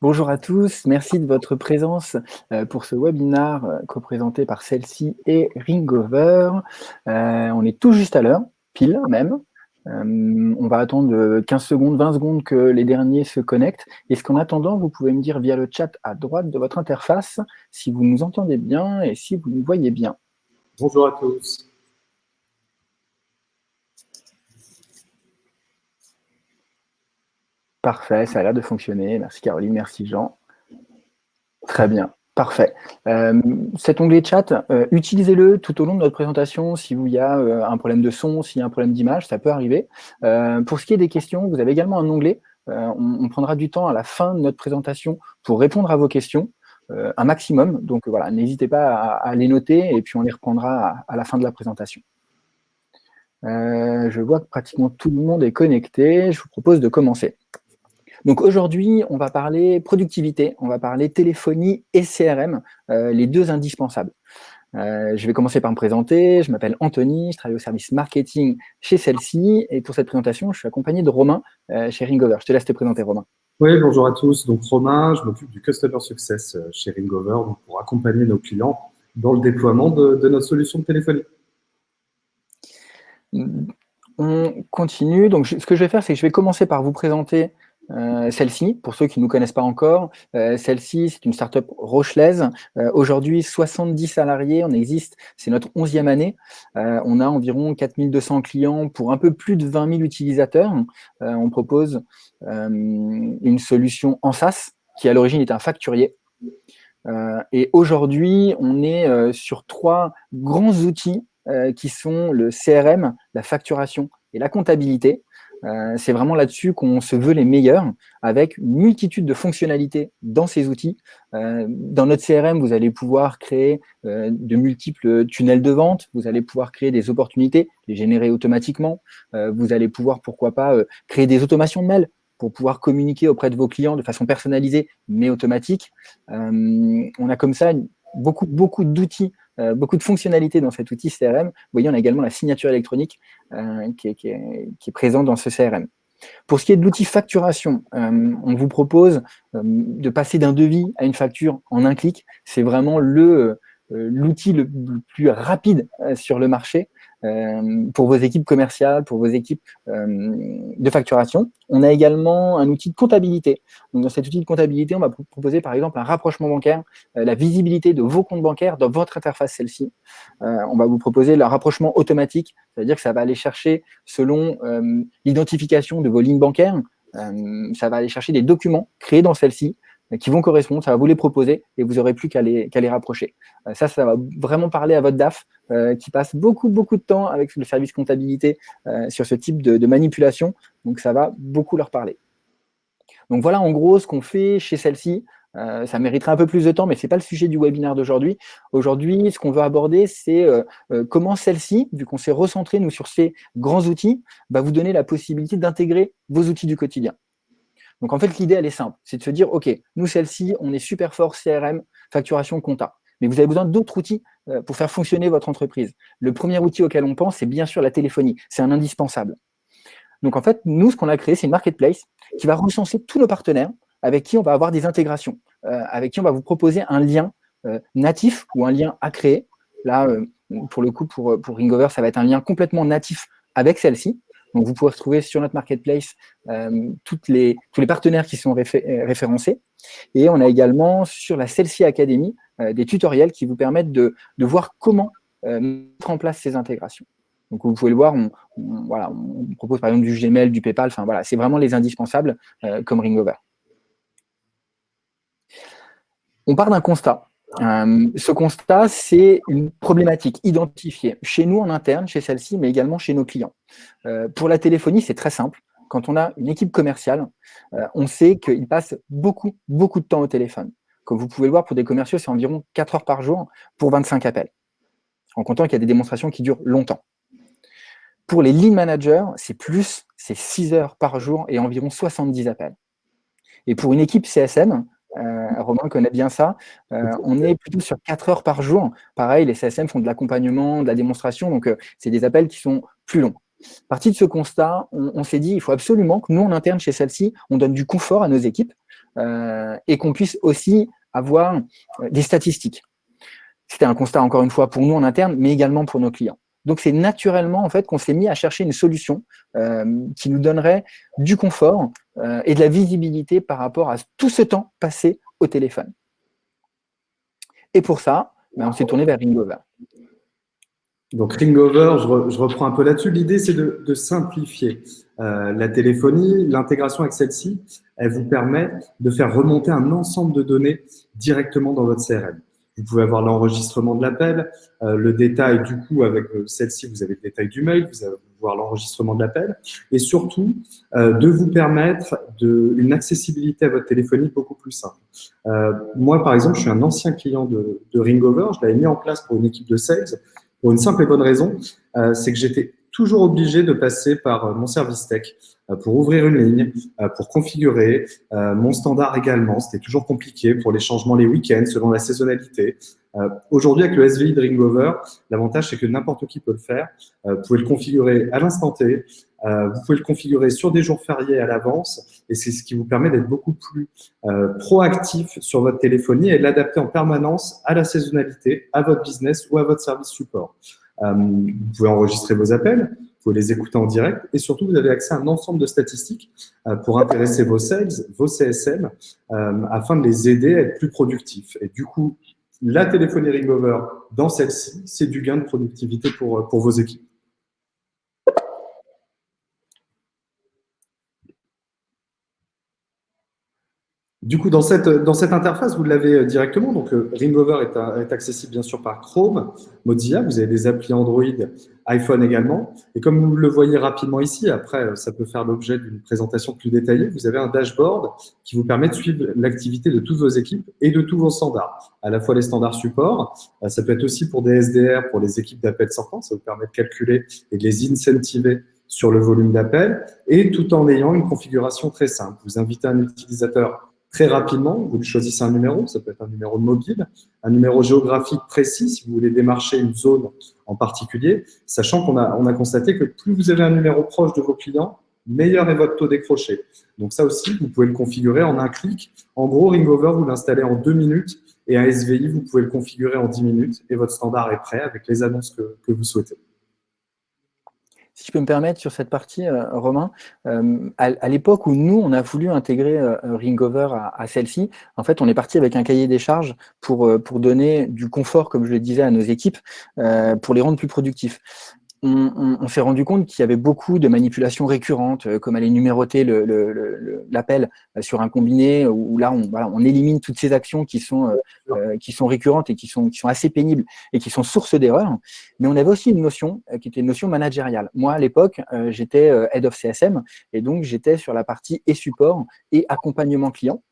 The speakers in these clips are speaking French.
Bonjour à tous, merci de votre présence euh, pour ce webinaire euh, co-présenté par celle-ci et Ringover. Euh, on est tout juste à l'heure, pile même. on va attendre 15 secondes, 20 secondes que les derniers se connectent. Est-ce qu'en attendant, vous pouvez me dire via le chat à droite de votre interface si vous nous entendez bien et si vous nous voyez bien? Bonjour à tous. Parfait, ça a l'air de fonctionner. Merci Caroline, merci Jean. Très bien, parfait. Euh, cet onglet chat, euh, utilisez-le tout au long de notre présentation s'il y a euh, un problème de son, s'il y a un problème d'image, ça peut arriver. pour ce qui est des questions, vous avez également un onglet. On, prendra du temps à la fin de notre présentation pour répondre à vos questions, un maximum. Donc voilà, n'hésitez pas à, les noter et puis on les reprendra à la fin de la présentation. je vois que pratiquement tout le monde est connecté. Je vous propose de commencer. Donc aujourd'hui, on va parler productivité, on va parler téléphonie et CRM, euh, les deux indispensables. Euh, je vais commencer par me présenter, je m'appelle Anthony, je travaille au service marketing chez celle-ci, et pour cette présentation, je suis accompagné de Romain euh, chez Ringover. Je te laisse te présenter, Romain. Oui, bonjour à tous. Donc Romain, je m'occupe du Customer Success chez Ringover pour accompagner nos clients dans le déploiement de, de notre solution de téléphonie. On continue. Donc, ce que je vais faire, c'est que je vais commencer par vous présenter euh, celle-ci, pour ceux qui ne nous connaissent pas encore, euh, celle-ci, c'est une start-up rochelaise. Euh, aujourd'hui, 70 salariés, on existe, c'est notre 11e année. on a environ 4200 clients pour un peu plus de 20 000 utilisateurs. on propose une solution en SaaS, qui à l'origine est un facturier. et aujourd'hui, on est sur trois grands outils qui sont le CRM, la facturation et la comptabilité. Euh, c'est vraiment là-dessus qu'on se veut les meilleurs, avec une multitude de fonctionnalités dans ces outils. Euh, dans notre CRM, vous allez pouvoir créer euh, de multiples tunnels de vente, vous allez pouvoir créer des opportunités, les générer automatiquement, vous allez pouvoir, pourquoi pas, créer des automations de mails pour pouvoir communiquer auprès de vos clients de façon personnalisée, mais automatique. on a comme ça beaucoup, beaucoup d'outils euh, beaucoup de fonctionnalités dans cet outil CRM. Vous voyez, on a également la signature électronique euh, qui, est, présente dans ce CRM. Pour ce qui est de l'outil facturation, euh, on vous propose de passer d'un devis à une facture en un clic. C'est vraiment l'outil le, plus rapide sur le marché. Euh, pour vos équipes commerciales, pour vos équipes euh, de facturation. On a également un outil de comptabilité. Dans cet outil de comptabilité, on va proposer par exemple un rapprochement bancaire, euh, la visibilité de vos comptes bancaires dans votre interface celle-ci. on va vous proposer le rapprochement automatique, c'est-à-dire que ça va aller chercher selon l'identification de vos lignes bancaires, ça va aller chercher des documents créés dans celle-ci, qui vont correspondre, ça va vous les proposer et vous n'aurez plus qu'à les, rapprocher. Ça, ça va vraiment parler à votre DAF euh, qui passe beaucoup, beaucoup de temps avec le service comptabilité euh, sur ce type de, manipulation. Donc, ça va beaucoup leur parler. Donc, voilà en gros ce qu'on fait chez celle-ci. ça mériterait un peu plus de temps, mais ce n'est pas le sujet du webinaire d'aujourd'hui. Aujourd'hui, ce qu'on veut aborder, c'est comment celle-ci, vu qu'on s'est recentré, nous, sur ces grands outils, va vous donner la possibilité d'intégrer vos outils du quotidien. Donc en fait, l'idée, elle est simple. C'est de se dire, OK, nous, celle-ci, on est super fort CRM, facturation, compta. Mais vous avez besoin d'autres outils euh, pour faire fonctionner votre entreprise. Le premier outil auquel on pense, c'est bien sûr la téléphonie. C'est un indispensable. Donc en fait, nous, ce qu'on a créé, c'est une marketplace qui va recenser tous nos partenaires avec qui on va avoir des intégrations, euh, avec qui on va vous proposer un lien euh, natif ou un lien à créer. Là, pour le coup, pour, Ringover, ça va être un lien complètement natif avec celle-ci. Donc, vous pouvez retrouver sur notre marketplace tous les partenaires qui sont référencés. Et on a également sur la Celsi Academy des tutoriels qui vous permettent de, voir comment mettre en place ces intégrations. Donc, vous pouvez le voir, on, voilà, on propose par exemple du Gmail, du PayPal, enfin c'est vraiment les indispensables comme Ringover. On part d'un constat. Euh, ce constat, c'est une problématique identifiée chez nous en interne, chez celle-ci, mais également chez nos clients. Euh, pour la téléphonie, c'est très simple. Quand on a une équipe commerciale, euh, on sait qu'ils passent beaucoup, beaucoup de temps au téléphone. Comme vous pouvez le voir, pour des commerciaux, c'est environ 4 heures par jour pour 25 appels, en comptant qu'il y a des démonstrations qui durent longtemps. Pour les lead managers, c'est plus, c'est 6 heures par jour et environ 70 appels. Et pour une équipe CSM, euh, Romain connaît bien ça. Euh, on est plutôt sur 4 heures par jour. Pareil, les CSM font de l'accompagnement, de la démonstration, donc euh, c'est des appels qui sont plus longs. Partie de ce constat, on, s'est dit il faut absolument que nous, en interne chez celle-ci, on donne du confort à nos équipes. et qu'on puisse aussi avoir des statistiques. C'était un constat, encore une fois, pour nous en interne, mais également pour nos clients. Donc, c'est naturellement en fait qu'on s'est mis à chercher une solution qui nous donnerait du confort et de la visibilité par rapport à tout ce temps passé au téléphone. Et pour ça, ben, on s'est tourné vers Ringover. Donc Ringover, je, je reprends un peu là-dessus. L'idée, c'est de, simplifier euh, la téléphonie. L'intégration avec celle-ci, elle vous permet de faire remonter un ensemble de données directement dans votre CRM. Vous pouvez avoir l'enregistrement de l'appel, euh, le détail du coup avec euh, celle-ci, vous avez le détail du mail, vous allez voir l'enregistrement de l'appel, et surtout de vous permettre de, une accessibilité à votre téléphonie beaucoup plus simple. moi, par exemple, je suis un ancien client de, de Ringover, je l'avais mis en place pour une équipe de sales pour une simple et bonne raison, euh, c'est que j'étais toujours obligé de passer par euh, mon service tech euh, pour ouvrir une ligne, pour configurer mon standard également. C'était toujours compliqué pour les changements les week-ends selon la saisonnalité. Aujourd'hui, avec le SVI de l'avantage, c'est que n'importe qui peut le faire. Vous pouvez le configurer à l'instant T. Vous pouvez le configurer sur des jours fériés à l'avance. Et c'est ce qui vous permet d'être beaucoup plus proactif sur votre téléphonie et de l'adapter en permanence à la saisonnalité, à votre business ou à votre service support. Euh, vous pouvez enregistrer vos appels, vous pouvez les écouter en direct et surtout, vous avez accès à un ensemble de statistiques euh, pour intéresser vos sales, vos CSM, euh, afin de les aider à être plus productifs. Et du coup, la téléphonie Ringover dans celle-ci, c'est du gain de productivité pour, pour vos équipes. Du coup, dans cette, dans cette interface, vous l'avez euh, directement. Donc, euh, Ringover est, est, accessible bien sûr par Chrome, Mozilla. Vous avez des applis Android, iPhone également. Et comme vous le voyez rapidement ici, après, euh, ça peut faire l'objet d'une présentation plus détaillée. Vous avez un dashboard qui vous permet de suivre l'activité de toutes vos équipes et de tous vos standards. À la fois les standards support, ça peut être aussi pour des SDR, pour les équipes d'appels sortants. Ça vous permet de calculer et de les incentiver sur le volume d'appels et tout en ayant une configuration très simple. Vous invitez un utilisateur très rapidement, vous choisissez un numéro, ça peut être un numéro mobile, un numéro géographique précis si vous voulez démarcher une zone en particulier, sachant qu'on a, on a constaté que plus vous avez un numéro proche de vos clients, meilleur est votre taux décroché. Donc ça aussi, vous pouvez le configurer en un clic. En gros, Ringover, vous l'installez en deux minutes et un SVI, vous pouvez le configurer en dix minutes et votre standard est prêt avec les annonces que vous souhaitez. Si je peux me permettre sur cette partie, euh, Romain, euh, à, l'époque où nous, on a voulu intégrer euh, Ringover à, celle-ci, en fait, on est parti avec un cahier des charges pour, pour donner du confort, comme je le disais, à nos équipes, pour les rendre plus productifs on, s'est rendu compte qu'il y avait beaucoup de manipulations récurrentes, euh, comme aller numéroter l'appel euh, sur un combiné, où là, on, élimine toutes ces actions qui sont, euh, qui sont récurrentes et qui sont, qui sont assez pénibles et qui sont source d'erreurs. Mais on avait aussi une notion qui était une notion managériale. Moi, à l'époque, j'étais Head of CSM, et donc j'étais sur la partie et support et accompagnement client.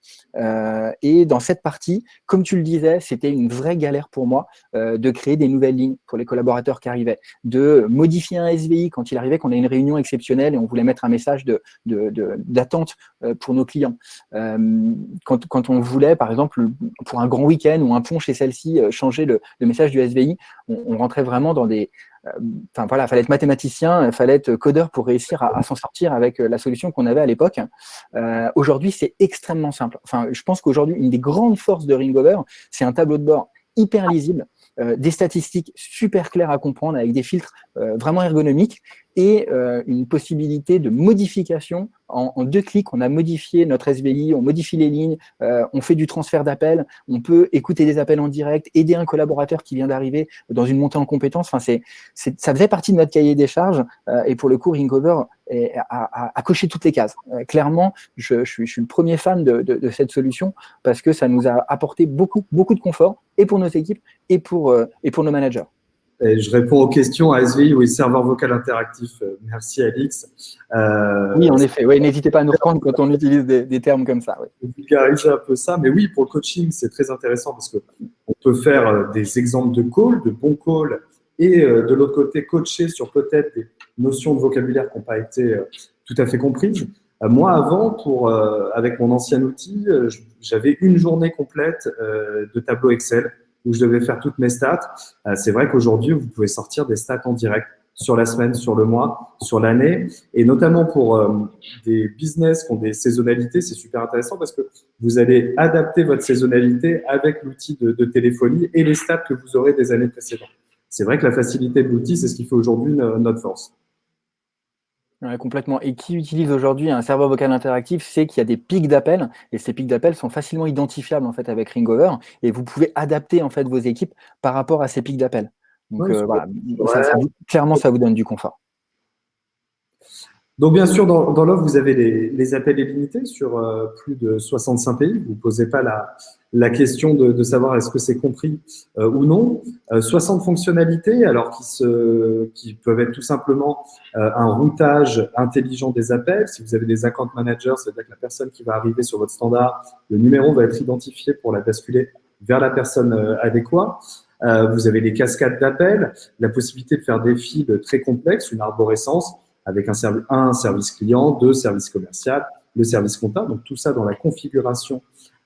et dans cette partie, comme tu le disais, c'était une vraie galère pour moi de créer des nouvelles lignes pour les collaborateurs qui arrivaient, de modifier un SVI quand il arrivait qu'on a une réunion exceptionnelle et on voulait mettre un message d'attente de, euh, pour nos clients. Euh, quand, on voulait, par exemple, pour un grand week-end ou un pont chez celle-ci, euh, changer le, message du SVI, on, rentrait vraiment dans des... Enfin voilà, il fallait être mathématicien, il fallait être codeur pour réussir à, s'en sortir avec la solution qu'on avait à l'époque. aujourd'hui, c'est extrêmement simple. Enfin, je pense qu'aujourd'hui, une des grandes forces de Ringover, c'est un tableau de bord hyper lisible, des statistiques super claires à comprendre avec des filtres euh, vraiment ergonomique et euh, une possibilité de modification en, deux clics. On a modifié notre SVI, on modifie les lignes, euh, on fait du transfert d'appels, on peut écouter des appels en direct, aider un collaborateur qui vient d'arriver dans une montée en compétences. Enfin, c'est, ça faisait partie de notre cahier des charges et pour le coup, Ringover a, coché toutes les cases. clairement, je, je, suis, je, suis, le premier fan de, de, de, cette solution parce que ça nous a apporté beaucoup, beaucoup de confort et pour nos équipes et pour, et pour nos managers je réponds aux questions à SVI, oui, serveur vocal interactif. Euh, merci Alix. Euh, oui, en effet. Oui, N'hésitez pas à nous reprendre quand on utilise des, termes comme ça. Oui. un peu ça. Mais oui, pour le coaching, c'est très intéressant parce qu'on peut faire euh, des exemples de calls, de bons calls, et de l'autre côté, coacher sur peut-être des notions de vocabulaire qui n'ont pas été tout à fait comprises. Moi, avant, pour, avec mon ancien outil, j'avais une journée complète de tableau Excel où je devais faire toutes mes stats. Euh, c'est vrai qu'aujourd'hui, vous pouvez sortir des stats en direct sur la semaine, sur le mois, sur l'année. Et notamment pour euh, des business qui ont des saisonnalités, c'est super intéressant parce que vous allez adapter votre saisonnalité avec l'outil de, de, téléphonie et les stats que vous aurez des années précédentes. C'est vrai que la facilité de l'outil, c'est ce qui fait aujourd'hui notre force complètement. Et qui utilise aujourd'hui un serveur vocal interactif sait qu'il y a des pics d'appels et ces pics d'appels sont facilement identifiables en fait avec Ringover et vous pouvez adapter en fait vos équipes par rapport à ces pics d'appels. Donc euh, voilà, clairement ça vous donne du confort. Donc, bien sûr, dans, dans l'offre, vous avez les, appels illimités sur euh, plus de 65 pays. Vous ne posez pas la, la question de, de savoir est-ce que c'est compris euh, ou non. 60 euh, fonctionnalités, alors qui, se, qui peuvent être tout simplement un routage intelligent des appels. Si vous avez des account managers, c'est-à-dire que la personne qui va arriver sur votre standard, le numéro va être identifié pour la basculer vers la personne adéquate. vous avez les cascades d'appels, la possibilité de faire des fils très complexes, une arborescence avec un, service, un service client, deux services commercial, le service comptable. Donc tout ça dans la configuration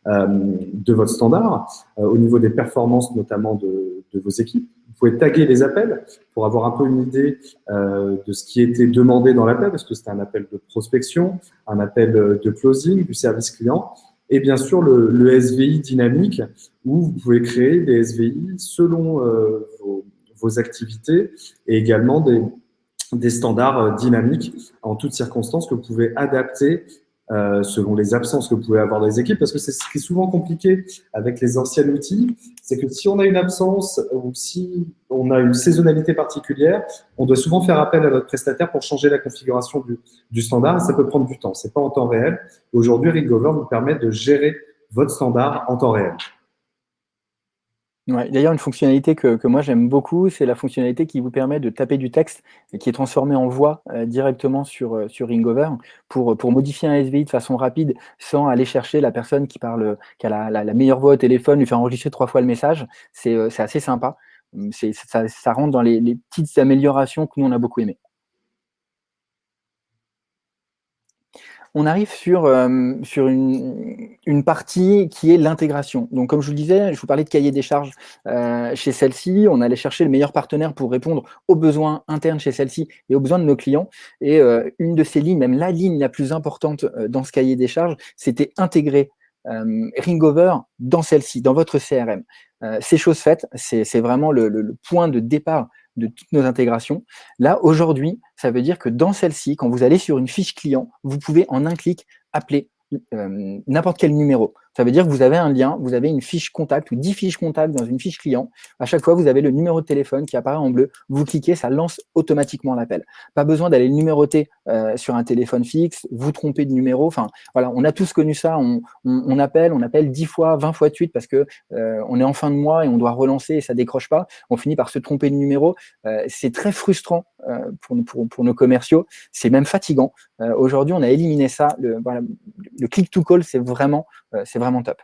euh, de votre standard, euh, au niveau des performances notamment de, de, vos équipes. Vous pouvez taguer les appels pour avoir un peu une idée euh, de ce qui était demandé dans l'appel, parce que c'était un appel de prospection, un appel de closing, du service client, et bien sûr le, le SVI dynamique, où vous pouvez créer des SVI selon euh, vos, vos activités et également des, des standards euh, dynamiques en toutes circonstances que vous pouvez adapter euh, selon les absences que vous pouvez avoir dans les équipes, parce que c'est ce qui est souvent compliqué avec les anciens outils, c'est que si on a une absence ou si on a une saisonnalité particulière, on doit souvent faire appel à notre prestataire pour changer la configuration du, du standard, ça peut prendre du temps, c'est pas en temps réel. Aujourd'hui, Ringover vous permet de gérer votre standard en temps réel. D'ailleurs, une fonctionnalité que, moi j'aime beaucoup, c'est la fonctionnalité qui vous permet de taper du texte et qui est transformé en voix euh, directement sur, euh, sur Ringover pour, pour modifier un SVI de façon rapide sans aller chercher la personne qui parle, qui a la, meilleure voix au téléphone, lui faire enregistrer trois fois le message. C'est euh, assez sympa. Ça, ça rentre dans les, les petites améliorations que nous on a beaucoup aimées. On arrive sur, euh, une, partie qui est l'intégration. Donc, comme je vous le disais, je vous parlais de cahier des charges euh, chez celle-ci. On allait chercher le meilleur partenaire pour répondre aux besoins internes chez celle-ci et aux besoins de nos clients. Et euh, une de ces lignes, même la ligne la plus importante dans ce cahier des charges, c'était intégrer Ringover dans celle-ci, dans votre CRM. c'est chose faite, c'est vraiment le, point de départ de toutes nos intégrations. Là, aujourd'hui, ça veut dire que dans celle-ci, quand vous allez sur une fiche client, vous pouvez en un clic appeler euh, n'importe quel numéro. Ça veut dire que vous avez un lien, vous avez une fiche contact ou 10 fiches contact dans une fiche client. À chaque fois, vous avez le numéro de téléphone qui apparaît en bleu. Vous cliquez, ça lance automatiquement l'appel. Pas besoin d'aller le numéroter euh, sur un téléphone fixe, vous tromper de numéro. Enfin, voilà, on a tous connu ça. On, appelle, on appelle 10 fois, 20 fois de suite parce que euh, on est en fin de mois et on doit relancer et ça décroche pas. On finit par se tromper de numéro. Euh, c'est très frustrant pour, nos commerciaux. C'est même fatigant. Aujourd'hui, on a éliminé ça. Le, click to call, c'est vraiment, vraiment top.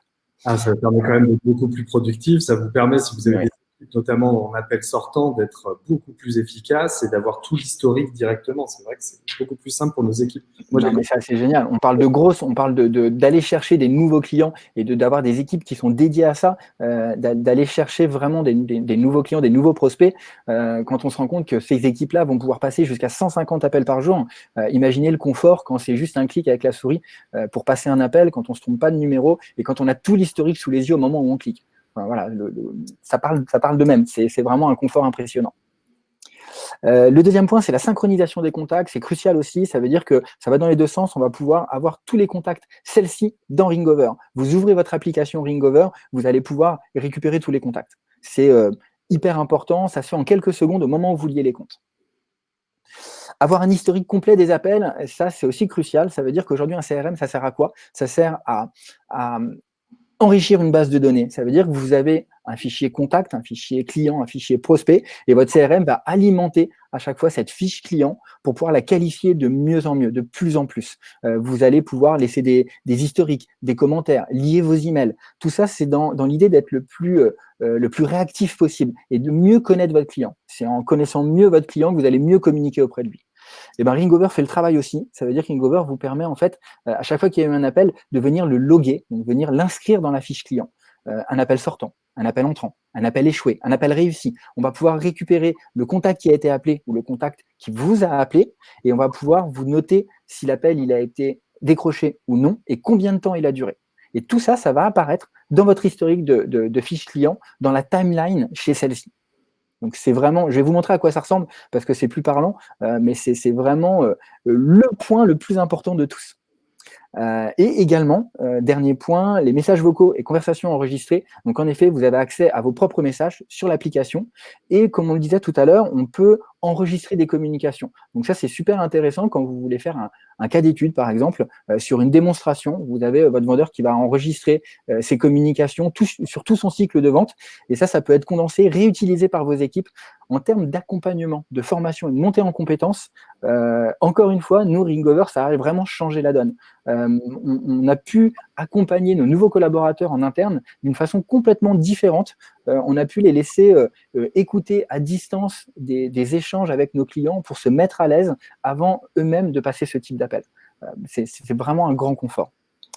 Ah, ça permet quand même d'être beaucoup plus productif. Ça vous permet, si vous avez notamment en appel sortant, d'être beaucoup plus efficace et d'avoir tout l'historique directement. C'est vrai que c'est beaucoup plus simple pour nos équipes. Moi, mais ça, c'est génial. On parle de grosses, on parle d'aller de, d'aller chercher des nouveaux clients et d'avoir des équipes qui sont dédiées à ça, euh, d'aller chercher vraiment des, des, nouveaux clients, des nouveaux prospects. Euh, quand on se rend compte que ces équipes-là vont pouvoir passer jusqu'à 150 appels par jour, euh, imaginez le confort quand c'est juste un clic avec la souris pour passer un appel, quand on ne se trompe pas de numéro et quand on a tout l'historique sous les yeux au moment où on clique voilà, ça parle, ça parle de même. C'est vraiment un confort impressionnant. Euh, le deuxième point, c'est la synchronisation des contacts. C'est crucial aussi. Ça veut dire que ça va dans les deux sens. On va pouvoir avoir tous les contacts, celle-ci, dans Ringover. Vous ouvrez votre application Ringover, vous allez pouvoir récupérer tous les contacts. C'est euh, hyper important. Ça se fait en quelques secondes au moment où vous liez les comptes. Avoir un historique complet des appels, ça c'est aussi crucial. Ça veut dire qu'aujourd'hui un CRM, ça sert à quoi? Ça sert à, enrichir une base de données. Ça veut dire que vous avez un fichier contact, un fichier client, un fichier prospect, et votre CRM va alimenter à chaque fois cette fiche client pour pouvoir la qualifier de mieux en mieux, de plus en plus. Euh, vous allez pouvoir laisser des, historiques, des commentaires, lier vos emails. Tout ça, c'est dans, l'idée d'être le, plus euh, euh, le plus réactif possible et de mieux connaître votre client. C'est en connaissant mieux votre client que vous allez mieux communiquer auprès de lui. Et eh ben Ringover fait le travail aussi. Ça veut dire que Ringover vous permet en fait, euh, à chaque fois qu'il y a eu un appel, de venir le loguer, donc venir l'inscrire dans la fiche client. Euh, un appel sortant, un appel entrant, un appel échoué, un appel réussi. On va pouvoir récupérer le contact qui a été appelé ou le contact qui vous a appelé et on va pouvoir vous noter si l'appel il a été décroché ou non et combien de temps il a duré. Et tout ça, ça va apparaître dans votre historique de, de, fiches clients, dans la timeline chez celle-ci. Donc c'est vraiment, je vais vous montrer à quoi ça ressemble parce que c'est plus parlant, euh, mais c'est vraiment euh, le point le plus important de tous. Euh, et également, euh, dernier point, les messages vocaux et conversations enregistrées. Donc en effet, vous avez accès à vos propres messages sur l'application. Et comme on le disait tout à l'heure, on peut enregistrer des communications. Donc ça, c'est super intéressant quand vous voulez faire un, cas d'étude, par exemple, euh, sur une démonstration. Vous avez votre vendeur qui va enregistrer ses communications sur tout son cycle de vente. Et ça, ça peut être condensé, réutilisé par vos équipes en termes d'accompagnement, de formation et de montée en compétences, encore une fois, nous, Ringover, ça a vraiment changé la donne. On, a pu accompagner nos nouveaux collaborateurs en interne d'une façon complètement différente. Euh, on a pu les laisser écouter à distance des, échanges avec nos clients pour se mettre à l'aise avant eux-mêmes de passer ce type d'appel. C'est vraiment un grand confort.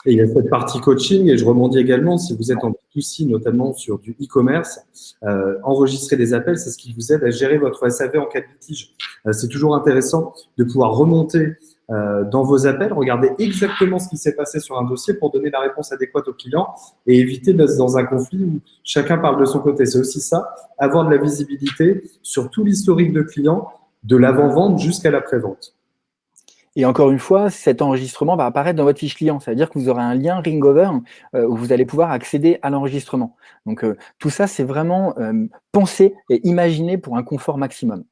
Il y a cette partie coaching, et je rebondis également, si vous êtes en B2C, notamment sur du e-commerce, euh, enregistrer des appels, c'est ce qui vous aide à gérer votre SAV en cas de litige. Euh, c'est toujours intéressant de pouvoir remonter euh, dans vos appels, regarder exactement ce qui s'est passé sur un dossier pour donner la réponse adéquate au client et éviter d'être dans un conflit où chacun parle de son côté. C'est aussi ça, avoir de la visibilité sur tout l'historique de client, de l'avant-vente jusqu'à l'après-vente. Et encore une fois, cet enregistrement va apparaître dans votre fiche client. Ça veut dire que vous aurez un lien Ringover euh, où vous allez pouvoir accéder à l'enregistrement. Donc, euh, tout ça, c'est vraiment euh, pensé et imaginé pour un confort maximum.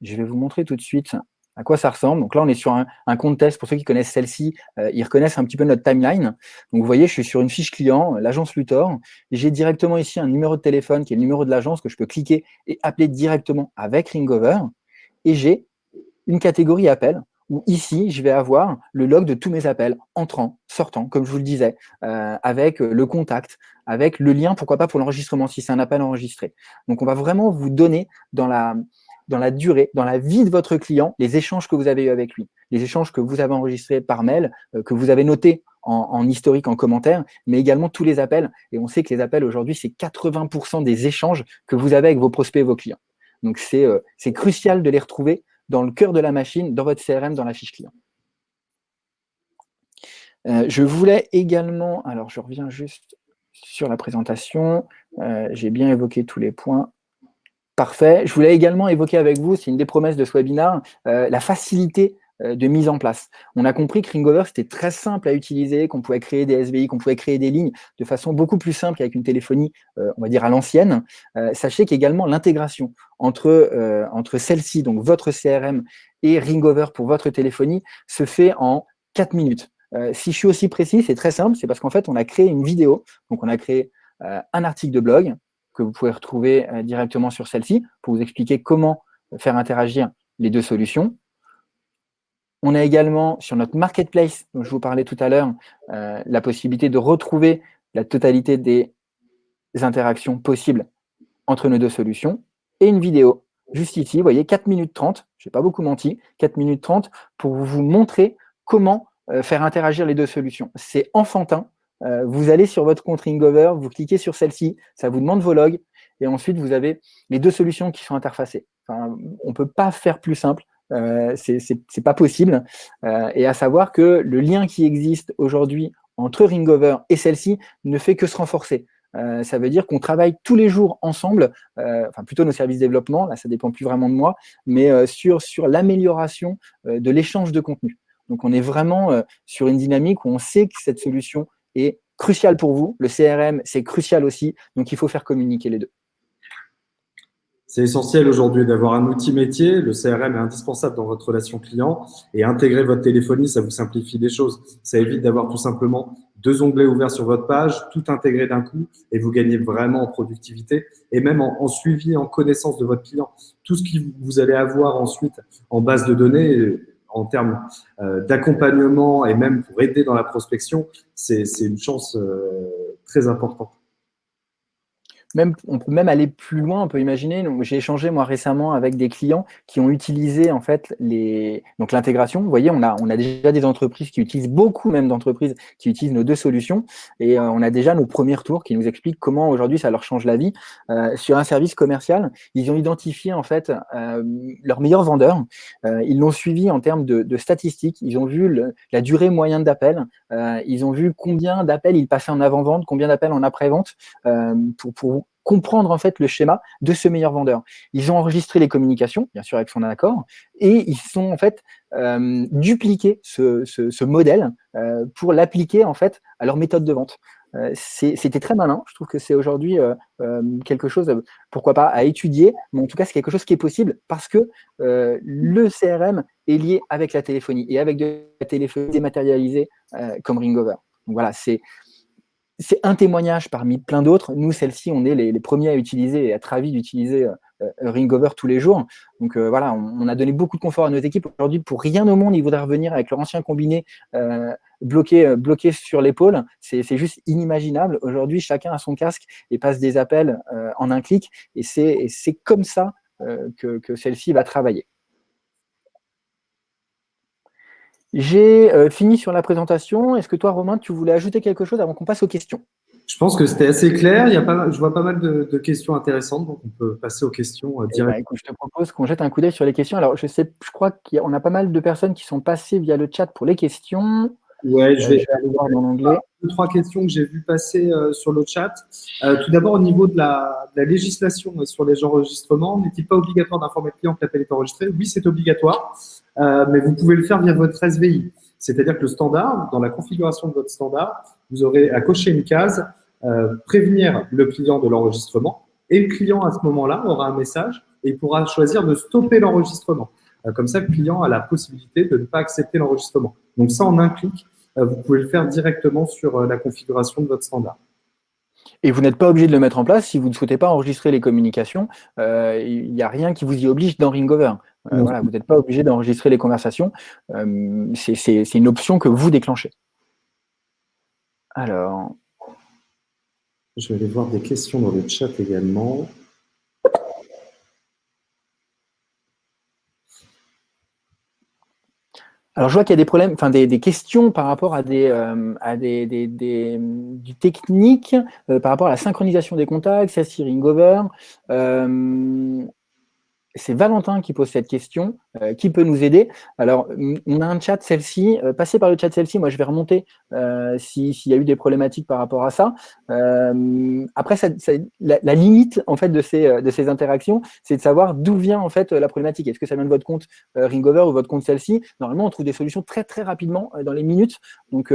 Je vais vous montrer tout de suite à quoi ça ressemble. Donc là, on est sur un, compte test. Pour ceux qui connaissent celle-ci, ils reconnaissent un petit peu notre timeline. Donc, vous voyez, je suis sur une fiche client, l'agence Luthor. J'ai directement ici un numéro de téléphone qui est le numéro de l'agence que je peux cliquer et appeler directement avec Ringover. Et j'ai une catégorie appel où ici, je vais avoir le log de tous mes appels, entrants, sortants, comme je vous le disais, euh, avec le contact, avec le lien, pourquoi pas pour l'enregistrement, si c'est un appel enregistré. Donc, on va vraiment vous donner dans la, dans la durée, dans la vie de votre client, les échanges que vous avez eu avec lui, les échanges que vous avez enregistrés par mail, euh, que vous avez notés en, historique, en commentaire, mais également tous les appels. Et on sait que les appels aujourd'hui, c'est 80% des échanges que vous avez avec vos prospects et vos clients. Donc, c'est euh, crucial de les retrouver dans le cœur de la machine, dans votre CRM, dans la fiche client. Euh, je voulais également, alors je reviens juste sur la présentation, j'ai bien évoqué tous les points. Parfait. Je voulais également évoquer avec vous, c'est une des promesses de ce webinaire, euh, la facilité euh, de mise en place. On a compris que Ringover, c'était très simple à utiliser, qu'on pouvait créer des SBI, qu'on pouvait créer des lignes de façon beaucoup plus simple qu'avec une téléphonie, euh, on va dire, à l'ancienne. Euh, sachez qu'également l'intégration entre, entre celle-ci, donc votre CRM, et Ringover pour votre téléphonie, se fait en 4 minutes. si je suis aussi précis, c'est très simple, c'est parce qu'en fait, on a créé une vidéo, donc on a créé un article de blog que vous pouvez retrouver directement sur celle-ci pour vous expliquer comment faire interagir les deux solutions. On a également sur notre marketplace, dont je vous parlais tout à l'heure, euh, la possibilité de retrouver la totalité des interactions possibles entre nos deux solutions et une vidéo juste ici, vous voyez, 4 minutes 30, je n'ai pas beaucoup menti, 4 minutes 30 pour vous montrer comment euh, faire interagir les deux solutions. C'est enfantin, euh, vous allez sur votre compte Ringover, vous cliquez sur celle-ci, ça vous demande vos logs, et ensuite vous avez les deux solutions qui sont interfacées. on ne peut pas faire plus simple, euh, c'est pas possible. Euh, et à savoir que le lien qui existe aujourd'hui entre Ringover et celle-ci ne fait que se renforcer. Euh, ça veut dire qu'on travaille tous les jours ensemble, enfin plutôt nos services développement, là ça dépend plus vraiment de moi, mais sur, sur l'amélioration de l'échange de contenu. Donc on est vraiment sur une dynamique où on sait que cette solution est cruciale pour vous. Le CRM, c'est crucial aussi, donc il faut faire communiquer les deux. C'est essentiel aujourd'hui d'avoir un outil métier. Le CRM est indispensable dans votre relation client et intégrer votre téléphonie, ça vous simplifie les choses. Ça évite d'avoir tout simplement deux onglets ouverts sur votre page, tout intégré d'un coup et vous gagnez vraiment en productivité et même en, suivi, en connaissance de votre client. Tout ce que vous allez avoir ensuite en base de données, en termes euh, d'accompagnement et même pour aider dans la prospection, c'est une chance euh, très importante. On peut même aller plus loin, on peut imaginer, j'ai échangé moi récemment avec des clients qui ont utilisé en fait l'intégration. Vous voyez, on a, déjà des entreprises qui utilisent, beaucoup même d'entreprises qui utilisent nos deux solutions. Et euh, on a déjà nos premiers retours qui nous expliquent comment aujourd'hui ça leur change la vie. Euh, sur un service commercial, ils ont identifié en fait euh, leur meilleur vendeur, euh, ils l'ont suivi en termes de, statistiques, ils ont vu la durée moyenne d'appel, ils ont vu combien d'appels ils passaient en avant-vente, combien d'appels en après-vente pour comprendre en fait le schéma de ce meilleur vendeur. Ils ont enregistré les communications, bien sûr avec son accord, et ils sont en fait euh, dupliqué ce, modèle euh, pour l'appliquer en fait à leur méthode de vente. Euh, C'était très malin. Je trouve que c'est aujourd'hui euh, quelque chose, pourquoi pas, à étudier, mais en tout cas c'est quelque chose qui est possible parce que le CRM est lié avec la téléphonie et avec de la téléphonie dématérialisée comme Ringover. Donc voilà, c'est c'est un témoignage parmi plein d'autres. Nous, celle-ci, on est les, premiers à utiliser et à ravis d'utiliser euh, euh, Ringover tous les jours. Donc euh, voilà, on, a donné beaucoup de confort à nos équipes. Aujourd'hui, pour rien au monde, ils voudraient revenir avec leur ancien combiné euh, bloqué, bloqué sur l'épaule. C'est juste inimaginable. Aujourd'hui, chacun a son casque et passe des appels en un clic. Et c'est comme ça que, que celle-ci va travailler. J'ai euh, fini sur la présentation. Est-ce que toi, Romain, tu voulais ajouter quelque chose avant qu'on passe aux questions? Je pense que c'était assez clair. Il y a pas, je vois pas mal de, de, questions intéressantes, donc on peut passer aux questions euh, directement. je te propose qu'on jette un coup d'œil sur les questions. Alors, je sais, je crois qu'on a pas mal de personnes qui sont passées via le chat pour les questions. Ouais, je vais, je vais aller voir dans l'anglais. Deux, trois questions que j'ai vues passer euh, sur le chat. Euh, tout d'abord, au niveau de la, de la législation sur les enregistrements, n'est-il pas obligatoire d'informer le client que l'appel est enregistré? Oui, c'est obligatoire, euh, mais vous pouvez le faire via votre SVI. C'est-à-dire que le standard, dans la configuration de votre standard, vous aurez à cocher une case, euh, prévenir le client de l'enregistrement, et le client, à ce moment-là, aura un message et pourra choisir de stopper l'enregistrement. Euh, comme ça, le client a la possibilité de ne pas accepter l'enregistrement. Donc ça, en un clic, vous pouvez le faire directement sur la configuration de votre standard. Et vous n'êtes pas obligé de le mettre en place si vous ne souhaitez pas enregistrer les communications. Il euh, n'y a rien qui vous y oblige dans Ringover. Euh, voilà, vous n'êtes pas obligé d'enregistrer les conversations. Euh, C'est une option que vous déclenchez. Alors. Je vais aller voir des questions dans le chat également. Alors, je vois qu'il y a des problèmes, enfin des, questions par rapport à des, euh, à des, des, des du technique, euh, par rapport à la synchronisation des contacts, celle-ci Ringover. Euh, c'est Valentin qui pose cette question. Euh, qui peut nous aider Alors, on a un chat celle-ci. Euh, passez par le chat celle-ci. Moi, je vais remonter euh, s'il y a eu des problématiques par rapport à ça. Après, la, limite en fait de ces, interactions, c'est de savoir d'où vient en fait la problématique. Est-ce que ça vient de votre compte Ringover ou votre compte celle-ci? Normalement, on trouve des solutions très très rapidement dans les minutes. Donc,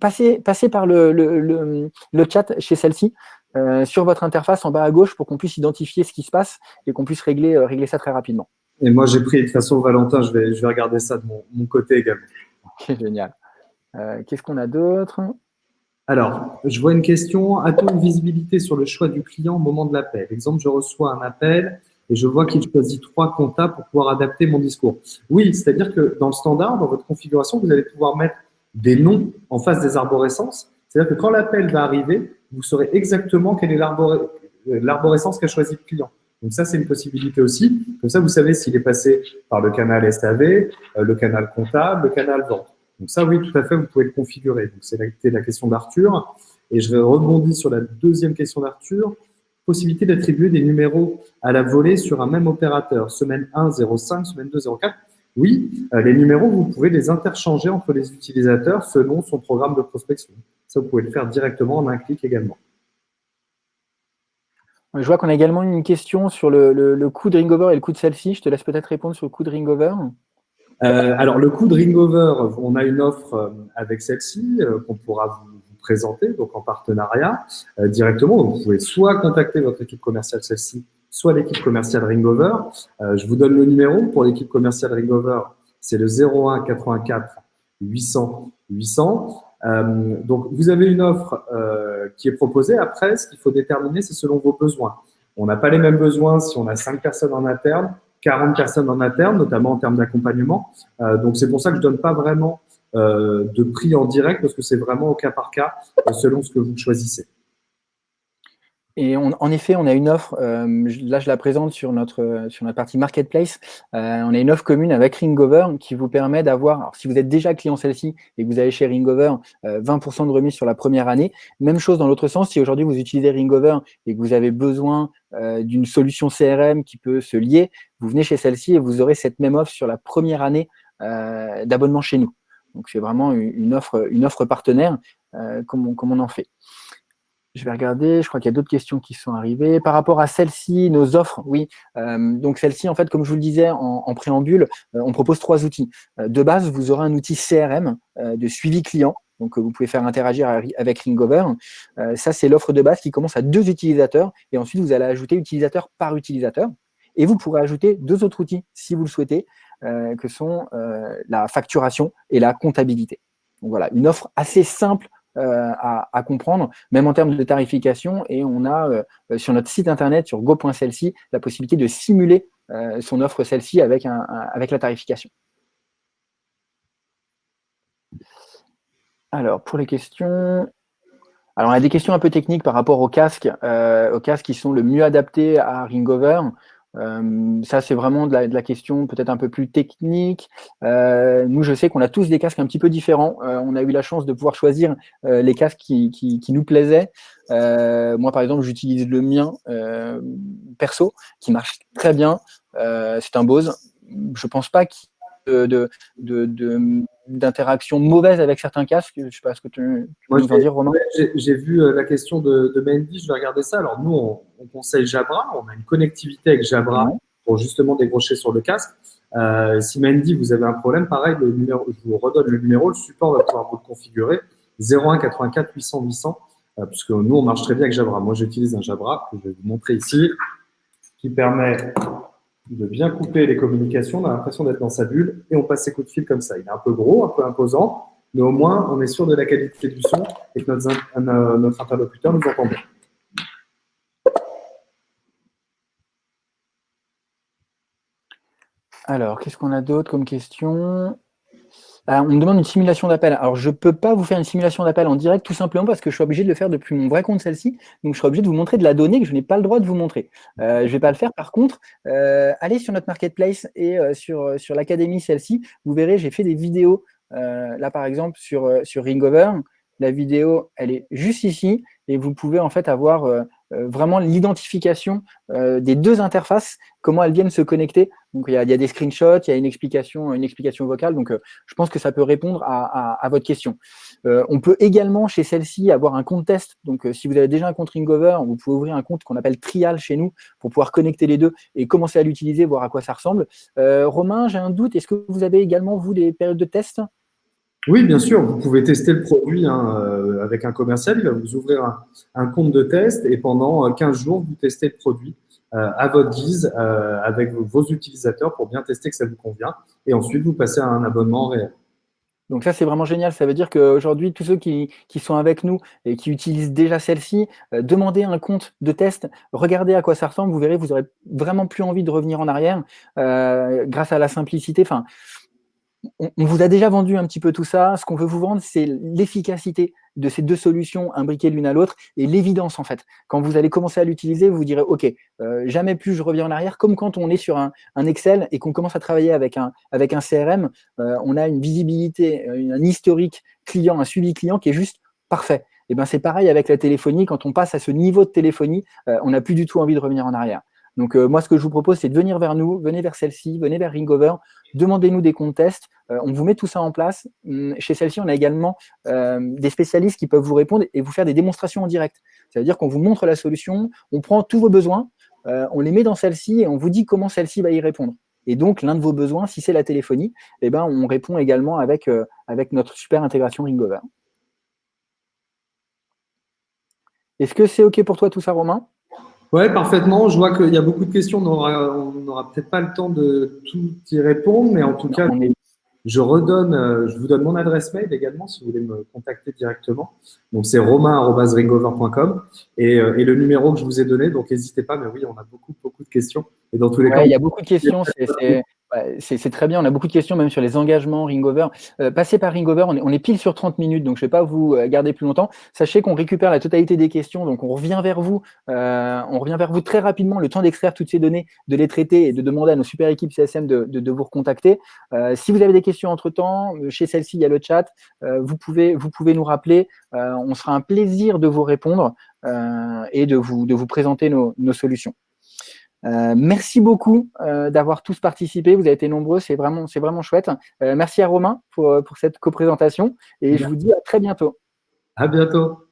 passez, par le chat chez celle-ci. Euh, sur votre interface en bas à gauche pour qu'on puisse identifier ce qui se passe et qu'on puisse régler, euh, régler ça très rapidement. Et moi, j'ai pris, de toute façon, Valentin, je vais, je vais regarder ça de mon, mon côté également. Ok, génial. Euh, Qu'est-ce qu'on a d'autre? Alors, je vois une question. A-t-on une visibilité sur le choix du client au moment de l'appel? Exemple, je reçois un appel et je vois qu'il choisit trois comptables pour pouvoir adapter mon discours. Oui, c'est-à-dire que dans le standard, dans votre configuration, vous allez pouvoir mettre des noms en face des arborescences. C'est-à-dire que quand l'appel va arriver, vous saurez exactement quelle est l'arborescence qu'a choisi le client. Donc ça, c'est une possibilité aussi. Comme ça, vous savez s'il est passé par le canal SAV, euh, le canal comptable, le canal vente. Donc ça, oui, tout à fait, vous pouvez le configurer. Donc c'est la, question d'Arthur. Et je vais rebondir sur la deuxième question d'Arthur. Possibilité d'attribuer des numéros à la volée sur un même opérateur. Semaine 1, 05, semaine 2, 04. Oui, euh, les numéros, vous pouvez les interchanger entre les utilisateurs selon son programme de prospection. Ça, vous pouvez le faire directement en un clic également. Je vois qu'on a également une question sur le, le, le, coût de Ringover et le coût de celle-ci. Je te laisse peut-être répondre sur le coût de Ringover. Euh, alors, le coût de Ringover, on a une offre euh, avec celle-ci euh, qu'on pourra vous, vous, présenter, donc en partenariat euh, directement. Vous pouvez soit contacter votre équipe commerciale celle-ci, soit l'équipe commerciale Ringover. Euh, je vous donne le numéro pour l'équipe commerciale Ringover. C'est le 01 84 800 800. Euh, donc, vous avez une offre euh, qui est proposée. Après, ce qu'il faut déterminer, c'est selon vos besoins. On n'a pas les mêmes besoins si on a 5 personnes en interne, 40 personnes en interne, notamment en termes d'accompagnement. Euh, donc, c'est pour ça que je donne pas vraiment de prix en direct parce que c'est vraiment au cas par cas selon ce que vous choisissez. Et en effet, on a une offre, euh, là je la présente sur notre, sur notre partie marketplace, euh, on a une offre commune avec Ringover qui vous permet d'avoir, si vous êtes déjà client celle-ci et que vous avez chez Ringover, 20% de remise sur la première année. Même chose dans l'autre sens, si aujourd'hui vous utilisez Ringover et que vous avez besoin d'une solution CRM qui peut se lier, vous venez chez celle-ci et vous aurez cette même offre sur la première année d'abonnement chez nous. Donc c'est vraiment une offre, une offre partenaire comme comme on en fait. Je vais regarder, je crois qu'il y a d'autres questions qui sont arrivées. Par rapport à celle-ci, nos offres, oui. Euh, donc celle-ci, en fait, comme je vous le disais en, préambule, euh, on propose trois outils. Euh, de base, vous aurez un outil CRM de suivi client, donc vous pouvez faire interagir avec Ringover. ça, c'est l'offre de base qui commence à deux utilisateurs, et ensuite vous allez ajouter utilisateur par utilisateur. Et vous pourrez ajouter deux autres outils, si vous le souhaitez, que sont la facturation et la comptabilité. Donc voilà, une offre assez simple euh, à, comprendre, même en termes de tarification. Et on a euh, sur notre site internet, sur go.celsi, la possibilité de simuler euh, son offre celle-ci avec, avec la tarification. Alors, pour les questions, alors, on a des questions un peu techniques par rapport aux casques, aux casques qui sont le mieux adaptés à Ringover. Euh, ça, c'est vraiment de la, question peut-être un peu plus technique. Euh, nous, je sais qu'on a tous des casques un petit peu différents. Euh, on a eu la chance de pouvoir choisir les casques qui, nous plaisaient. moi, par exemple, j'utilise le mien perso, qui marche très bien. c'est un Bose. Je pense pas qu'il de, d'interaction mauvaise avec certains casques. Je ne sais pas ce que tu, peux nous en dire, Romain? J'ai vu euh, la question de, de, Mandy, je vais regarder ça. Alors, nous, on, conseille Jabra, on a une connectivité avec Jabra pour justement décrocher sur le casque. Euh, si Mandy, vous avez un problème, pareil, le numéro, je vous redonne le numéro, le support va pouvoir vous le configurer 01 84 800 800, puisque nous, on marche très bien avec Jabra. Moi, j'utilise un Jabra que je vais vous montrer ici, qui permet de bien couper les communications, on a l'impression d'être dans sa bulle et on passe ses coups de fil comme ça. Il est un peu gros, un peu imposant, mais au moins on est sûr de la qualité du son et que notre, euh, notre interlocuteur nous entend bien. Alors, qu'est-ce qu'on a d'autre comme question? On me demande une simulation d'appel. Alors, je ne peux pas vous faire une simulation d'appel en direct, tout simplement parce que je suis obligé de le faire depuis mon vrai compte celle-ci. Donc, je serai obligé de vous montrer de la donnée que je n'ai pas le droit de vous montrer. Euh, je ne vais pas le faire. Par contre, euh, allez sur notre marketplace et euh, sur, l'académie celle-ci. Vous verrez, j'ai fait des vidéos, là par exemple, sur, sur Ringover. La vidéo, elle est juste ici et vous pouvez en fait avoir vraiment l'identification euh, des deux interfaces, comment elles viennent se connecter. Donc il y a, des screenshots, il y a une explication, une explication vocale. Donc je pense que ça peut répondre à, votre question. on peut également chez celle-ci avoir un compte test. Donc si vous avez déjà un compte Ringover, vous pouvez ouvrir un compte qu'on appelle Trial chez nous pour pouvoir connecter les deux et commencer à l'utiliser, voir à quoi ça ressemble. Romain, j'ai un doute. Est-ce que vous avez également vous des périodes de test? Oui, bien sûr, vous pouvez tester le produit hein, euh, avec un commercial. Il va vous ouvrir un, compte de test et pendant 15 euh, jours, vous testez le produit euh, à votre guise avec vos utilisateurs pour bien tester que ça vous convient. Et ensuite, vous passez à un abonnement réel. Donc ça, c'est vraiment génial. Ça veut dire qu'aujourd'hui, tous ceux qui, sont avec nous et qui utilisent déjà celle-ci, demandez un compte de test, regardez à quoi ça ressemble, vous verrez, vous aurez vraiment plus envie de revenir en arrière grâce à la simplicité. On, vous a déjà vendu un petit peu tout ça. Ce qu'on veut vous vendre, c'est l'efficacité de ces deux solutions imbriquées l'une à l'autre et l'évidence en fait. Quand vous allez commencer à l'utiliser, vous, direz ok, euh, jamais plus je reviens en arrière. Comme quand on est sur un, Excel et qu'on commence à travailler avec un, CRM, euh, on a une visibilité, un historique client, un suivi client qui est juste parfait. Et ben c'est pareil avec la téléphonie. Quand on passe à ce niveau de téléphonie, euh, on n'a plus du tout envie de revenir en arrière. Donc, euh, moi, ce que je vous propose, c'est de venir vers nous, venez vers celle-ci, venez vers Ringover, demandez-nous des comptes tests, euh, on vous met tout ça en place. Hum, chez celle-ci, on a également euh, des spécialistes qui peuvent vous répondre et vous faire des démonstrations en direct. Ça veut dire qu'on vous montre la solution, on prend tous vos besoins, on les met dans celle-ci et on vous dit comment celle-ci va y répondre. Et donc, l'un de vos besoins, si c'est la téléphonie, eh ben, on répond également avec, avec notre super intégration Ringover. Est-ce que c'est OK pour toi tout ça, Romain? Oui, parfaitement. Je vois qu'il y a beaucoup de questions. On n'aura peut-être pas le temps de tout y répondre, mais en tout cas, je redonne, euh, je vous donne mon adresse mail également si vous voulez me contacter directement. Donc, c'est romain.ringover.com et, euh, et le numéro que je vous ai donné. Donc, n'hésitez pas, mais oui, on a beaucoup, beaucoup de questions. Et dans tous les cas, il y a beaucoup de questions. c'est très bien. On a beaucoup de questions même sur les engagements Ringover. Euh, passez par Ringover, on est, on est, pile sur 30 minutes, donc je ne vais pas vous euh, garder plus longtemps. Sachez qu'on récupère la totalité des questions, donc on revient vers vous. Euh, on revient vers vous très rapidement, le temps d'extraire toutes ces données, de les traiter et de demander à nos super équipes CSM de, vous recontacter. Si vous avez des questions entre-temps, chez celle-ci, il y a le chat. vous, pouvez, nous rappeler. on sera un plaisir de vous répondre et de vous, présenter nos solutions. Euh, merci beaucoup euh, d'avoir tous participé. Vous avez été nombreux, c'est vraiment, vraiment chouette. Euh, merci à Romain pour, pour cette coprésentation et je vous dis à très bientôt. À bientôt.